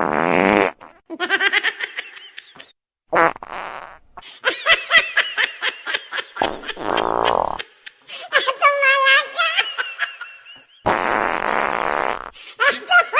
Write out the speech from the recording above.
Ha ha ha!